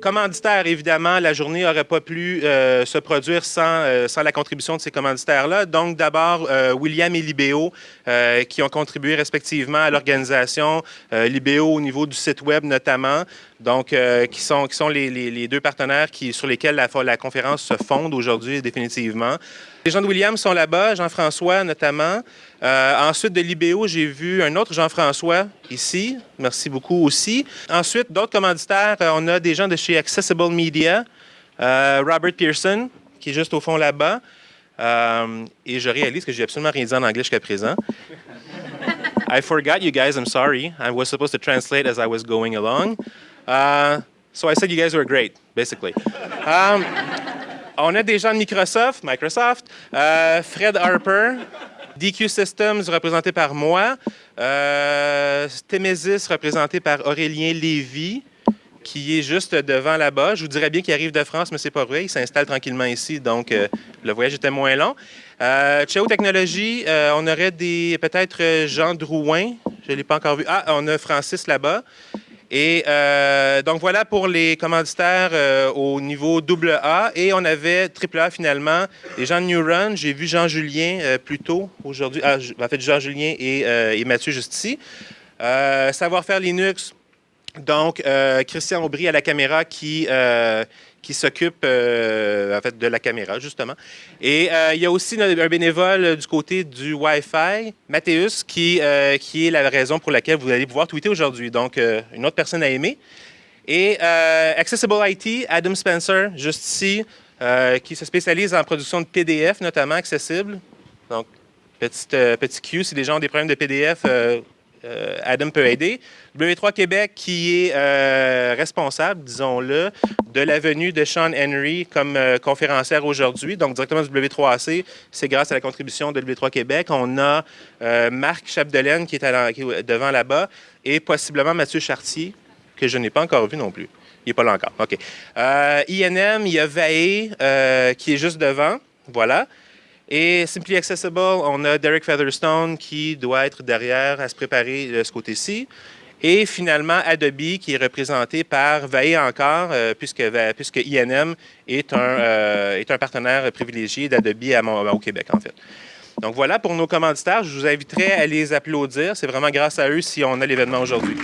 Commanditaires, évidemment, la journée n'aurait pas pu euh, se produire sans, euh, sans la contribution de ces commanditaires-là. Donc, d'abord, euh, William et Libéo, qui ont contribué respectivement à l'organisation. Libéo au niveau du site Web, notamment. Donc, qui sont, qui sont les, les, deux partenaires qui, sur lesquels la, la conférence se fonde aujourd'hui, définitivement. Les gens de William sont là-bas, Jean-François notamment. ensuite, de Libéo, j'ai vu un autre Jean-François ici. Merci beaucoup aussi. Ensuite, d'autres commanditaires, on a des gens de chez Accessible Media, euh, Robert Pearson, qui est juste au fond là-bas. Euh, et je réalise que j'ai absolument rien dit en anglais jusqu'à présent. I forgot you guys, I'm sorry. I was supposed to translate as I was going along. Uh, so I said you guys were great, basically. Um, on a des gens de Microsoft, Microsoft, uh, Fred Harper, DQ Systems représenté par moi, euh, Temesis représenté par Aurélien Lévy, qui est juste devant là-bas. Je vous dirais bien qu'il arrive de France, mais c'est pas vrai. Il s'installe tranquillement ici, donc euh, le voyage était moins long. Euh, Technologies, euh, on aurait des peut-être euh, Jean Drouin. Je ne l'ai pas encore vu. Ah, on a Francis là-bas. Et donc voilà pour les commanditaires au niveau AA. Et on avait AAA finalement, les gens de New Run. J'ai vu Jean-Julien plus tôt aujourd'hui. Ah, en fait, Jean-Julien et, et, Mathieu juste ici. Savoir-faire Linux, donc, euh, Christian Aubry à la caméra qui, euh, qui s'occupe euh, en fait, de la caméra, justement. Et il y a aussi un bénévole du côté du Wi-Fi, Mathéus, qui, qui est la raison pour laquelle vous allez pouvoir tweeter aujourd'hui. Donc, une autre personne à aimer. Et Accessible IT, Adam Spencer, juste ici, qui se spécialise en production de PDF, notamment accessible. Donc, petit, petit Q, si les gens ont des problèmes de PDF, euh, Adam peut aider. W3 Québec qui est euh, responsable, disons-le, de la venue de Sean Henry comme euh, conférencière aujourd'hui, donc directement du W3AC. C'est grâce à la contribution de W3 Québec. On a Marc Chapdelaine qui est, devant là-bas et possiblement Mathieu Chartier, que je n'ai pas encore vu non plus. Il n'est pas là encore. OK. INM, il y a Vaé qui est juste devant. Voilà. Et Simply Accessible, on a Derek Featherstone qui doit être derrière à se préparer de ce côté-ci. Et finalement, Adobe, qui est représenté par Vaé encore, euh, puisque, puisque INM est un, euh, est un partenaire privilégié d'Adobe au Québec, en fait. Donc voilà pour nos commanditaires. Je vous inviterai à les applaudir. C'est vraiment grâce à eux si on a l'événement aujourd'hui.